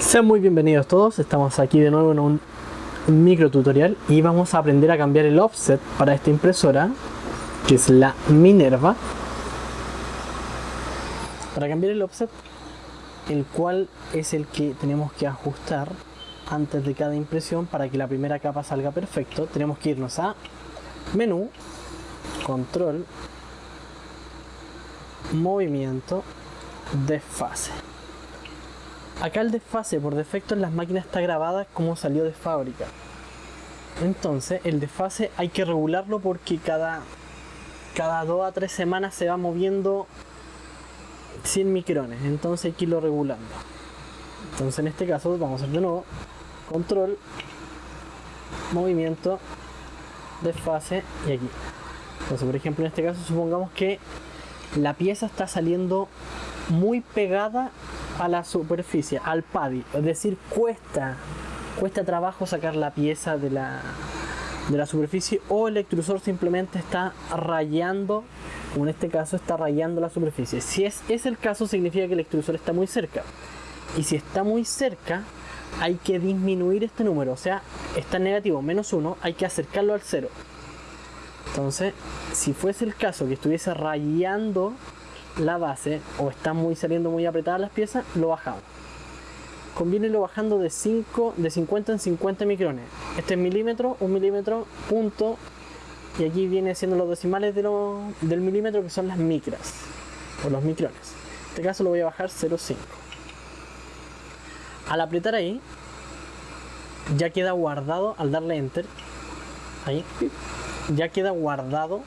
Sean muy bienvenidos todos, estamos aquí de nuevo en un micro tutorial y vamos a aprender a cambiar el offset para esta impresora que es la Minerva. Para cambiar el offset el cual es el que tenemos que ajustar antes de cada impresión para que la primera capa salga perfecto tenemos que irnos a menú control movimiento desfase Acá el desfase por defecto en las máquinas está grabada como salió de fábrica. Entonces el desfase hay que regularlo porque cada, cada 2 a 3 semanas se va moviendo 100 micrones. Entonces hay que irlo regulando. Entonces en este caso vamos a hacer de nuevo control, movimiento, desfase y aquí. Entonces por ejemplo en este caso supongamos que la pieza está saliendo muy pegada a la superficie, al paddy. Es decir, cuesta, cuesta trabajo sacar la pieza de la, de la superficie o el extrusor simplemente está rayando, o en este caso está rayando la superficie. Si es, es el caso, significa que el extrusor está muy cerca. Y si está muy cerca, hay que disminuir este número. O sea, está negativo, menos uno, hay que acercarlo al cero. Entonces, si fuese el caso que estuviese rayando la base o está muy saliendo muy apretadas las piezas, lo bajamos. Conviene lo bajando de 5, de 50 en 50 micrones. Este es milímetro, un milímetro, punto. Y aquí viene siendo los decimales de del milímetro que son las micras o los micrones. En este caso lo voy a bajar 0,5. Al apretar ahí, ya queda guardado al darle enter. Ahí, ya queda guardado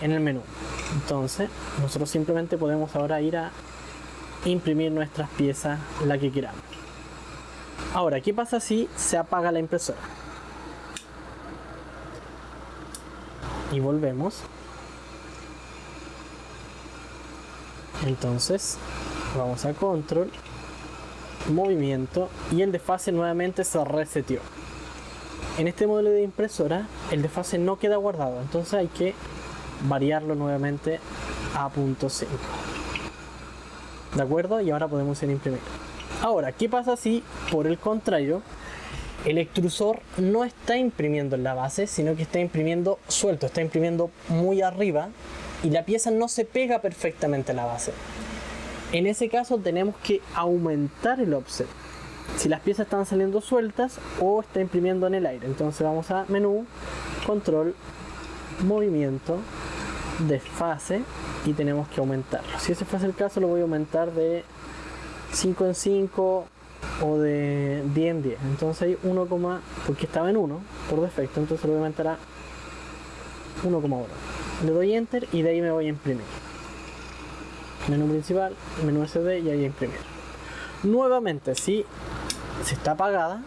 en el menú. Entonces, nosotros simplemente podemos ahora ir a imprimir nuestras piezas, la que queramos. Ahora, ¿qué pasa si se apaga la impresora? Y volvemos. Entonces, vamos a control, movimiento y el desfase nuevamente se reseteó. En este modelo de impresora, el desfase no queda guardado, entonces hay que variarlo nuevamente a punto 5 de acuerdo y ahora podemos ir a imprimir. Ahora qué pasa si por el contrario el extrusor no está imprimiendo en la base sino que está imprimiendo suelto está imprimiendo muy arriba y la pieza no se pega perfectamente a la base en ese caso tenemos que aumentar el offset. Si las piezas están saliendo sueltas o está imprimiendo en el aire. Entonces vamos a menú control movimiento desfase y tenemos que aumentarlo. Si ese fuese el caso, lo voy a aumentar de 5 en 5 o de 10 en 10. Entonces hay 1, porque estaba en 1 por defecto, entonces lo voy a aumentar a 1,1. Le doy enter y de ahí me voy a imprimir. Menú principal, menú SD y ahí a imprimir. Nuevamente, si se está apagada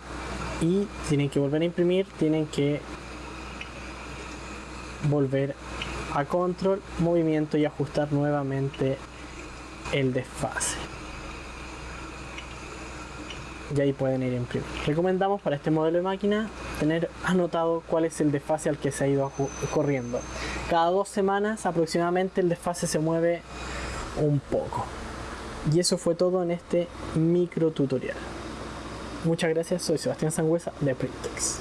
y tienen que volver a imprimir, tienen que volver a control, movimiento y ajustar nuevamente el desfase. Y ahí pueden ir a imprimir. Recomendamos para este modelo de máquina tener anotado cuál es el desfase al que se ha ido corriendo. Cada dos semanas aproximadamente el desfase se mueve un poco. Y eso fue todo en este micro tutorial. Muchas gracias, soy Sebastián Sangüesa de Printex.